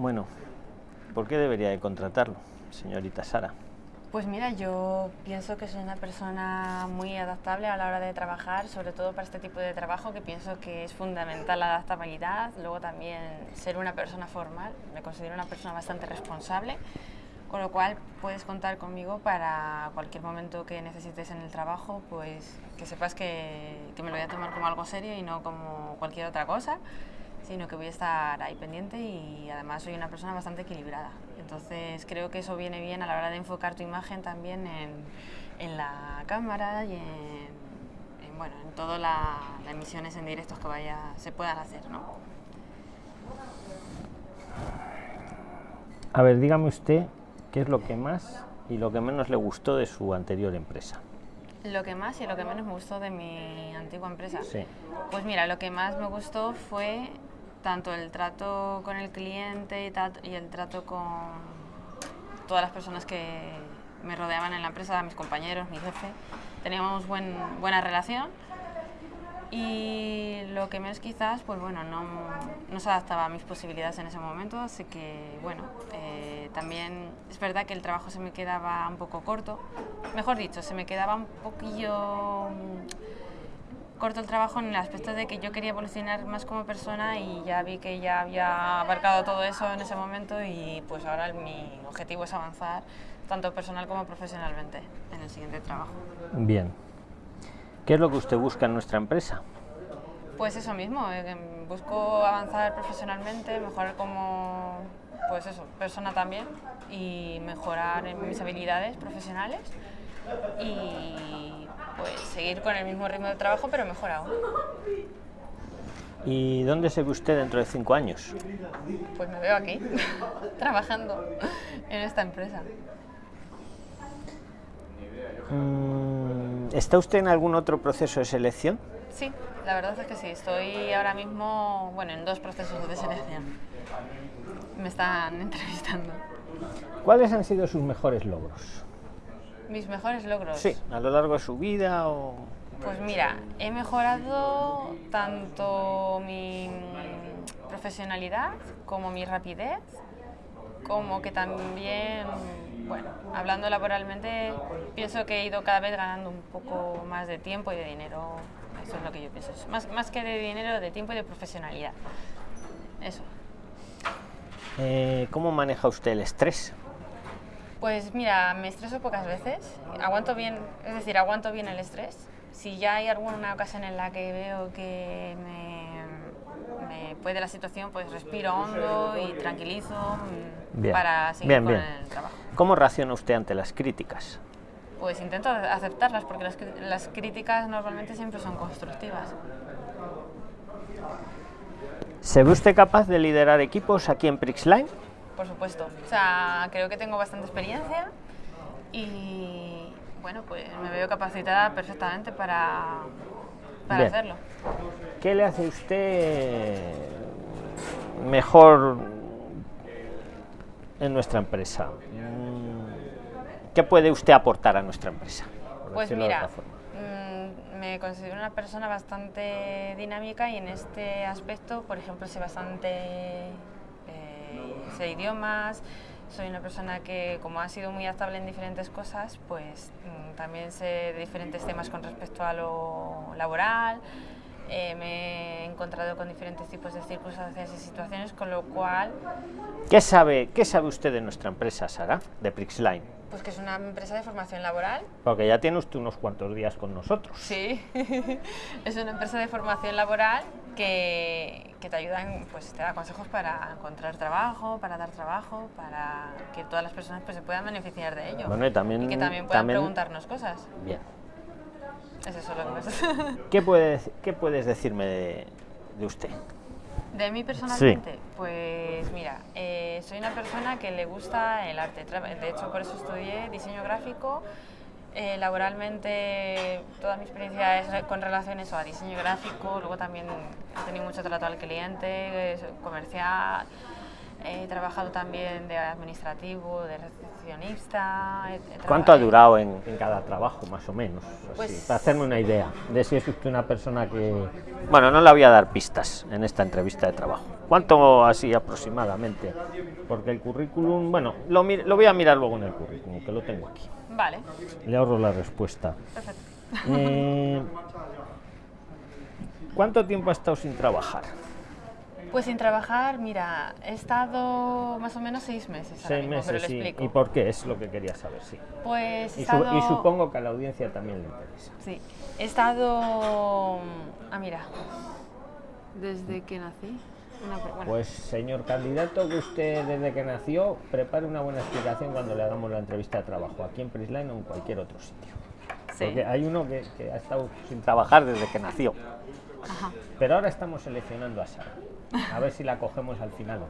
Bueno, ¿por qué debería de contratarlo, señorita Sara? Pues mira, yo pienso que soy una persona muy adaptable a la hora de trabajar, sobre todo para este tipo de trabajo que pienso que es fundamental la adaptabilidad, luego también ser una persona formal, me considero una persona bastante responsable, con lo cual puedes contar conmigo para cualquier momento que necesites en el trabajo, pues que sepas que, que me lo voy a tomar como algo serio y no como cualquier otra cosa sino que voy a estar ahí pendiente y además soy una persona bastante equilibrada. Entonces creo que eso viene bien a la hora de enfocar tu imagen también en, en la cámara y en, bueno, en todas las emisiones en directos que vaya, se puedan hacer. ¿no? A ver, dígame usted qué es lo que más y lo que menos le gustó de su anterior empresa. Lo que más y lo que menos me gustó de mi antigua empresa. Sí. Pues mira, lo que más me gustó fue tanto el trato con el cliente y, el trato con todas las personas que me rodeaban en la empresa, mis compañeros, mi jefe. Teníamos buen, buena relación y lo que menos quizás, pues bueno, no, no, se adaptaba a mis posibilidades en ese momento, así que bueno, eh, también es verdad que el trabajo se me quedaba un poco corto, mejor dicho, se me quedaba un poquillo corto el trabajo en el aspecto de que yo quería evolucionar más como persona y ya vi que ya había abarcado todo eso en ese momento y pues ahora mi objetivo es avanzar tanto personal como profesionalmente en el siguiente trabajo. Bien. ¿Qué es lo que usted busca en nuestra empresa? Pues eso mismo, eh, busco avanzar profesionalmente, mejorar como pues eso, persona también y mejorar mis habilidades profesionales y pues seguir con el mismo ritmo de trabajo, pero mejorado. ¿Y dónde se ve usted dentro de cinco años? Pues me veo aquí, trabajando en esta empresa. Mm, ¿Está usted en algún otro proceso de selección? Sí, la verdad es que sí. Estoy ahora mismo, bueno, en dos procesos de selección. Me están entrevistando. ¿Cuáles han sido sus mejores logros? ¿Mis mejores logros? Sí, a lo largo de su vida o... Pues mira, he mejorado tanto mi profesionalidad como mi rapidez, como que también, bueno, hablando laboralmente, pienso que he ido cada vez ganando un poco más de tiempo y de dinero. Eso es lo que yo pienso. Más, más que de dinero, de tiempo y de profesionalidad. Eso. Eh, ¿Cómo maneja usted el estrés? Pues mira, me estreso pocas veces, aguanto bien, es decir, aguanto bien el estrés. Si ya hay alguna ocasión en la que veo que me, puede la situación, pues respiro hondo y tranquilizo mm, para seguir con el trabajo. ¿Cómo reacciona usted ante las críticas? Pues intento aceptarlas porque las, las críticas normalmente siempre son constructivas. ¿Se ve usted capaz de liderar equipos aquí en Prixline? Por supuesto. O sea, creo que tengo bastante experiencia y bueno, pues me veo capacitada perfectamente para, para hacerlo. ¿Qué le hace usted mejor en nuestra empresa? Mm, ¿Qué puede usted aportar a nuestra empresa? Pues mira, mm, me considero una persona bastante dinámica y en este aspecto, por ejemplo, soy bastante sé idiomas, soy una persona que como ha sido muy adaptable en diferentes cosas, pues mm, también sé de diferentes temas con respecto a lo laboral, eh, me he encontrado con diferentes tipos de circunstancias y situaciones, con lo cual... ¿Qué sabe, qué sabe usted de nuestra empresa, Sara, de Prixline? Pues que es una empresa de formación laboral. Porque ya tiene usted unos cuantos días con nosotros. Sí, es una empresa de formación laboral que, que, te ayudan, pues te da consejos para encontrar trabajo, para dar trabajo, para que todas las personas pues, se puedan beneficiar de ello. Bueno, y, también, que también puedan preguntarnos cosas. Bien. ¿Qué, puedes, ¿Qué puedes decirme de, de usted? ¿De mí personalmente? Pues mira, eh, soy una persona que le gusta el arte. De hecho, por eso estudié diseño gráfico. Eh, laboralmente, toda mi experiencia es con relaciones a diseño gráfico. Luego también he tenido mucho trato al cliente, comercial. He trabajado también de administrativo, de recepcionista. ¿Cuánto ha durado en, en cada trabajo, más o menos? Así, Pues- para hacerme una idea de si es usted una persona que... Bueno, no le voy a dar pistas en esta entrevista de trabajo. ¿Cuánto así aproximadamente? Porque el currículum, bueno, lo, lo voy a mirar luego en el currículum, que lo tengo aquí. Vale, Le ahorro la respuesta. perfecto. Eh, ¿Cuánto tiempo ha estado sin trabajar? Pues sin trabajar, mira, he estado más o menos seis meses. ahora Seis mismo, pero meses, le sí. explico. ¿Y por qué? Es lo que quería saber, sí. Pues he Y, su- estado... y supongo que a la audiencia también le interesa. Sí, he estado... Ah, mira. Desde que nací. Bueno, Pues, señor candidato, que usted desde que nació, prepare una buena explicación cuando le hagamos la entrevista de trabajo, aquí en Prisline o en cualquier otro sitio. sí. Porque hay uno que, que ha estado sin trabajar desde que nació. Ajá. Pero ahora estamos seleccionando a Sara. A ver si la cogemos al final.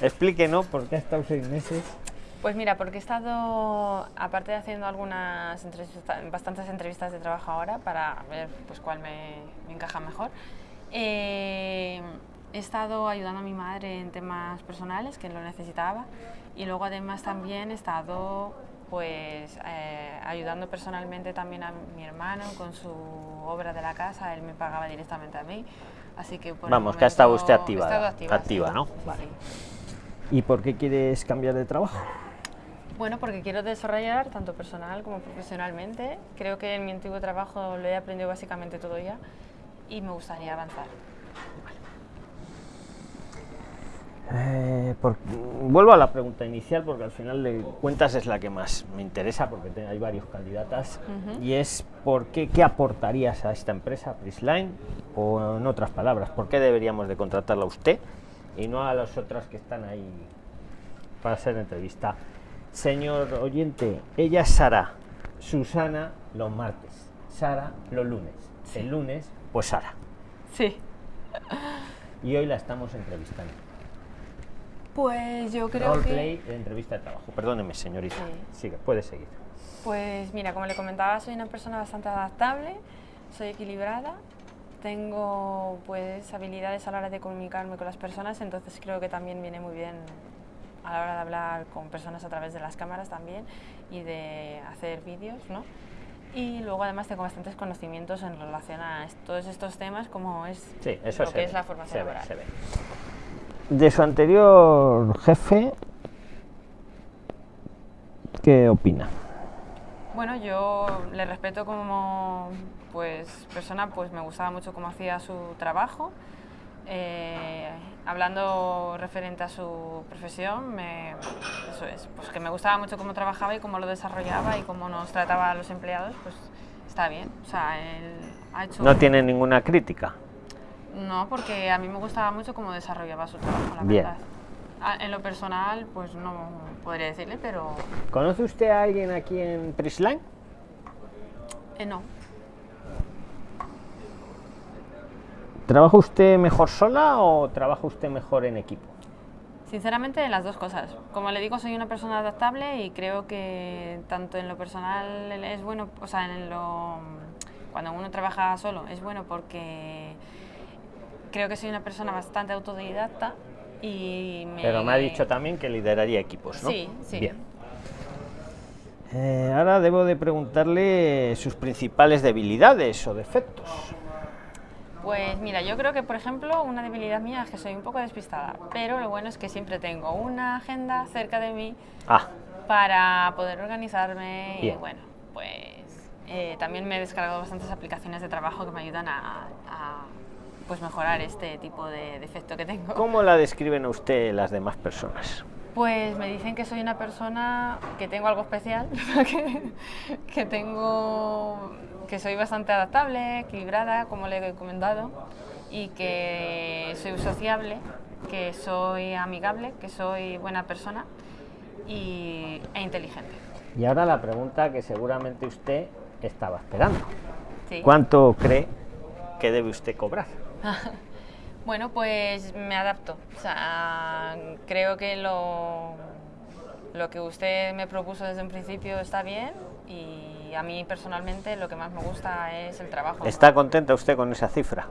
Explíquenos por qué ha estado seis meses. Pues mira, porque he estado, aparte de haciendo algunas entrevistas, bastantes entrevistas de trabajo ahora para ver pues cuál me, me encaja mejor, eh, he estado ayudando a mi madre en temas personales que lo necesitaba y luego además también he estado pues eh, ayudando personalmente también a mi hermano con su obra de la casa, él me pagaba directamente a mí, así que por el Vamos, que ha estado usted activa, estado activa, activa, sí, ¿no? sí, Vale. sí. ¿Y por qué quieres cambiar de trabajo? Bueno, porque quiero desarrollar tanto personal como profesionalmente. Creo que en mi antiguo trabajo lo he aprendido básicamente todo ya y me gustaría avanzar. Eh, por- vuelvo a la pregunta inicial porque al final de cuentas es la que más me interesa porque te- hay varios candidatas y es por qué, qué aportarías a esta empresa, Prisline, o en otras palabras, por qué deberíamos de contratarla a usted y no a las otras que están ahí para hacer entrevista. Señor oyente, ella es Sara, Susana los martes, Sara los lunes, el lunes pues Sara Sí. y hoy la estamos entrevistando. Pues yo creo Roleplay que... entrevista de trabajo. Perdóneme, señorita. Sí. Sigue, puede seguir. Pues mira, como le comentaba, soy una persona bastante adaptable, soy equilibrada, tengo pues habilidades a la hora de comunicarme con las personas, entonces creo que también viene muy bien a la hora de hablar con personas a través de las cámaras también y de hacer vídeos, ¿no? Y luego además tengo bastantes conocimientos en relación a todos estos temas como es Sí, eso lo que ve, es la formación se ve, laboral. se ve. De su anterior jefe, ¿qué opina? Bueno, yo le respeto como pues persona, pues me gustaba mucho cómo hacía su trabajo. Eh, hablando referente a su profesión, me, eso es, pues que me gustaba mucho cómo trabajaba y cómo lo desarrollaba y cómo nos trataba a los empleados, pues está bien. O sea, él ha hecho... No tiene ninguna crítica. No, porque a mí me gustaba mucho cómo desarrollaba su trabajo, la Bien. verdad. Ah, En lo personal, pues no podría decirle, pero ¿Conoce usted a alguien aquí en Prisline? eh, no. ¿Trabaja usted mejor sola o trabaja usted mejor en equipo? Sinceramente, las dos cosas. Como le digo, soy una persona adaptable y creo que tanto en lo personal es bueno, o sea, en lo cuando uno trabaja solo es bueno porque creo que soy una persona bastante autodidacta y me... Pero me ha dicho también que lideraría equipos, ¿no? Sí, sí. Bien. Eh, ahora debo de preguntarle sus principales debilidades o defectos. Pues mira, yo creo que por ejemplo una debilidad mía es que soy un poco despistada, pero lo bueno es que siempre tengo una agenda cerca de mí Ah, para poder organizarme Bien. y bueno, pues eh, también me he descargado bastantes aplicaciones de trabajo que me ayudan a, a, pues mejorar este tipo de defecto que tengo. ¿cómo la describen a usted las demás personas? Pues me dicen que soy una persona que tengo algo especial, que, que tengo que soy bastante adaptable, equilibrada, como le he comentado, y que soy sociable, que soy amigable, que soy buena persona y, e inteligente. Y ahora la pregunta que seguramente usted estaba esperando. Sí. ¿Cuánto cree que debe usted cobrar? Bueno, pues me adapto. O sea, creo que lo, lo que usted me propuso desde un principio está bien y a mí personalmente lo que más me gusta es el trabajo. ¿Está contenta usted con esa cifra?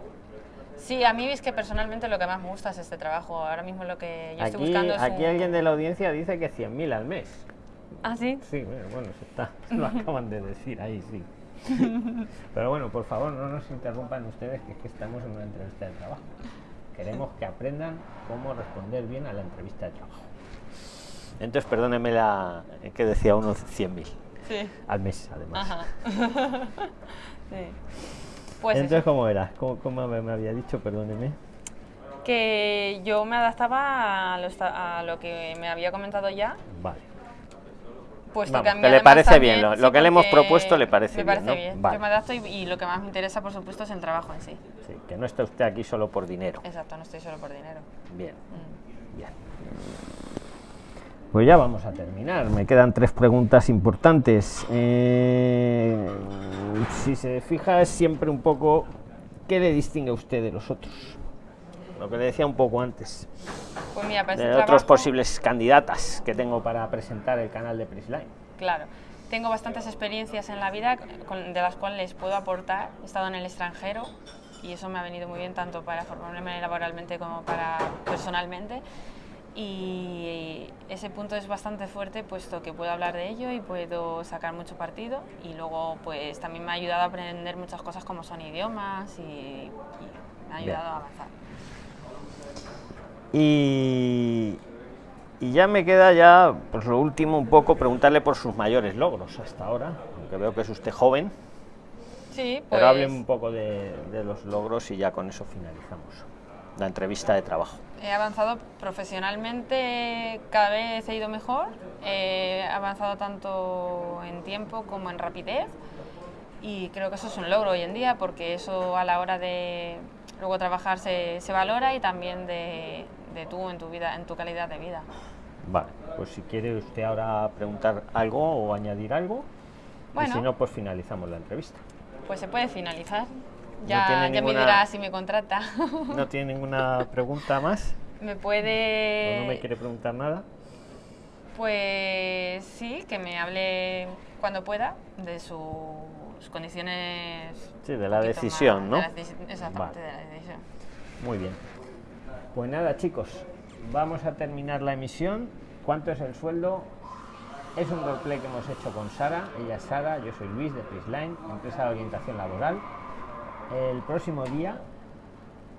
Sí, a mí es que personalmente lo que más me gusta es este trabajo. Ahora mismo lo que yo estoy buscando es aquí un- alguien de la audiencia dice que 100.000 al mes. ¿Ah, sí? Sí, bueno, bueno, se está, lo acaban de decir ahí, sí. Pero bueno, por favor, no nos interrumpan ustedes, que es que estamos en una entrevista de trabajo. Queremos que aprendan cómo responder bien a la entrevista de trabajo. Entonces, perdóneme la que decía uno 100.000 Sí. al mes, además. Ajá. sí. Pues Entonces, eso, ¿cómo era? ¿Cómo, cómo me me había dicho? Perdóneme. que yo me adaptaba a lo, esta- a lo que me había comentado ya, Vale. Puesto Vamos, que a mí que le parece bien, lo- lo que le hemos propuesto le parece me bien, ¿no? bien. Vale. Yo me adapto y, y lo que más me interesa, por supuesto, es el trabajo en sí. Sí, que no está usted aquí solo por dinero. Exacto, no estoy solo por dinero. Bien. Mm. Bien. Pues ya vamos a terminar. Me quedan tres preguntas importantes. Eh, si se fija, es siempre un poco qué le distingue a usted de los otros. Lo que le decía un poco antes. Pues mira, para De este otros trabajo- posibles candidatas que tengo para presentar el canal de Prisline. Claro. Tengo bastantes experiencias en la vida con- de las cuales les puedo aportar. He estado en el extranjero y eso me ha venido muy bien tanto para formarme laboralmente como para personalmente. Y ese punto es bastante fuerte puesto que puedo hablar de ello y puedo sacar mucho partido y luego pues también me ha ayudado a aprender muchas cosas como son idiomas y, y me ha Bien. ayudado a avanzar. Y, y ya me queda ya, pues lo último un poco, preguntarle por sus mayores logros hasta ahora, aunque veo que es usted joven, Sí, pues. pero hable un poco de, de los logros y ya con eso finalizamos la entrevista de trabajo. He avanzado profesionalmente, cada vez he ido mejor, he avanzado tanto en tiempo como en rapidez. Y creo que eso es un logro hoy en día porque eso a la hora de luego trabajar se, se valora y también de, de tú en tu vida, en tu calidad de vida. Vale, pues si quiere usted ahora preguntar algo o añadir algo, y Bueno. si no, pues finalizamos la entrevista. Pues se puede finalizar. No Ya, tiene ya me dirá si me contrata. ¿No tiene ninguna pregunta más? me ¿O puede... no me quiere preguntar nada? Pues sí, que me hable cuando pueda de sus condiciones. Sí, de la decisión, más- ¿no? de la deci- exactamente, Vale. de la decisión. Muy bien. Pues nada, chicos, vamos a terminar la emisión. ¿Cuánto es el sueldo? Es un roleplay que hemos hecho con Sara. Ella es Sara, yo soy Luis de Prisline, empresa de orientación laboral. El próximo día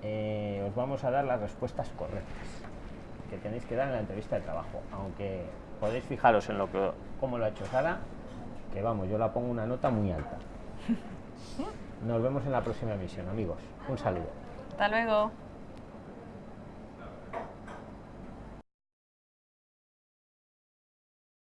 eh, os vamos a dar las respuestas correctas que tenéis que dar en la entrevista de trabajo. Aunque podéis fijaros en lo que cómo lo ha hecho Sara, que vamos, yo la pongo una nota muy alta. Nos vemos en la próxima emisión, amigos. Un saludo. Hasta luego.